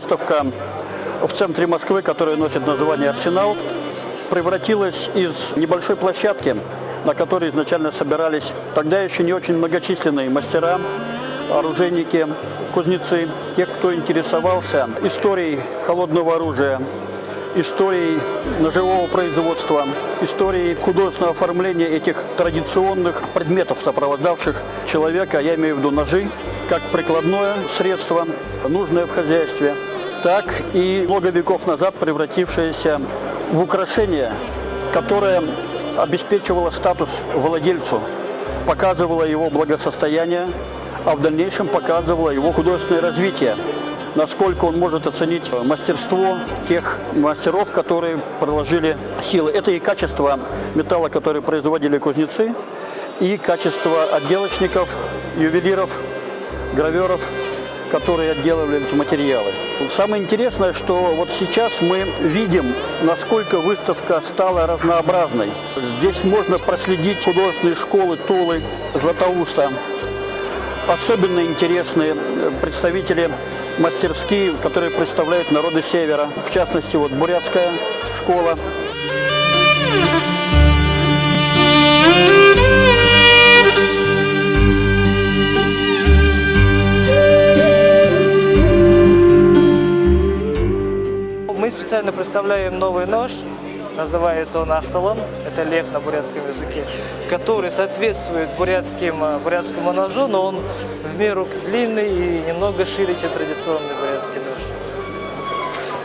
была в центре Москвы, которая носит название «Арсенал», превратилась из небольшой площадки, на которой изначально собирались тогда еще не очень многочисленные мастера, оружейники, кузнецы, те, кто интересовался историей холодного оружия, историей ножевого производства, историей художественного оформления этих традиционных предметов, сопровождавших человека, я имею в виду ножи, как прикладное средство, нужное в хозяйстве, так и много веков назад превратившееся в украшение, которое обеспечивало статус владельцу, показывало его благосостояние, а в дальнейшем показывало его художественное развитие, насколько он может оценить мастерство тех мастеров, которые проложили силы. Это и качество металла, который производили кузнецы, и качество отделочников, ювелиров, граверов, которые отделывали эти материалы. Самое интересное, что вот сейчас мы видим, насколько выставка стала разнообразной. Здесь можно проследить художественные школы Тулы, Златоуста. Особенно интересные представители мастерские, которые представляют народы Севера. В частности, вот бурятская школа. Мы специально представляем новый нож, называется он Арсалон, это лев на бурятском языке, который соответствует бурятским, э, бурятскому ножу, но он в меру длинный и немного шире, чем традиционный бурятский нож.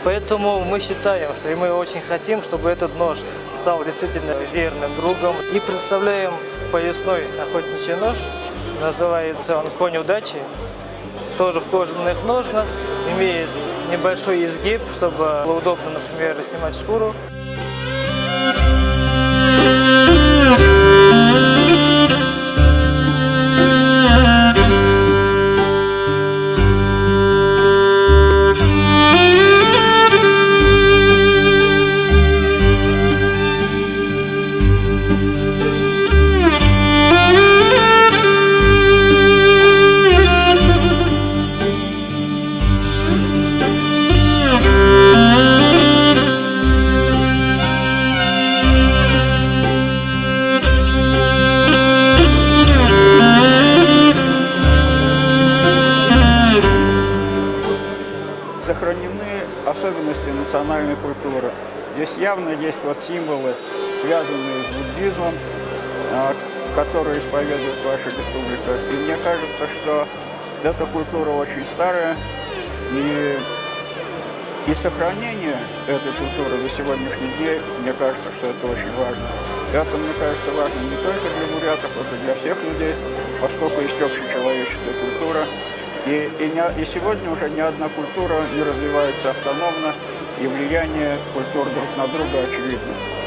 Поэтому мы считаем, что и мы очень хотим, чтобы этот нож стал действительно верным другом. И представляем поясной охотничий нож, называется он «Конь удачи», тоже в кожаных ножнах, имеет небольшой изгиб, чтобы было удобно, например, снимать шкуру. Música особенности национальной культуры. Здесь явно есть вот символы, связанные с буддизмом, а, которые исповедует ваша республика. И мне кажется, что эта культура очень старая, и, и сохранение этой культуры до сегодняшний день, мне кажется, что это очень важно. Это, мне кажется, важно не только для бурятов, это для всех людей, поскольку есть общечеловеческая культура, и, и, не, и сегодня уже ни одна культура не развивается автономно, и влияние культур друг на друга очевидно.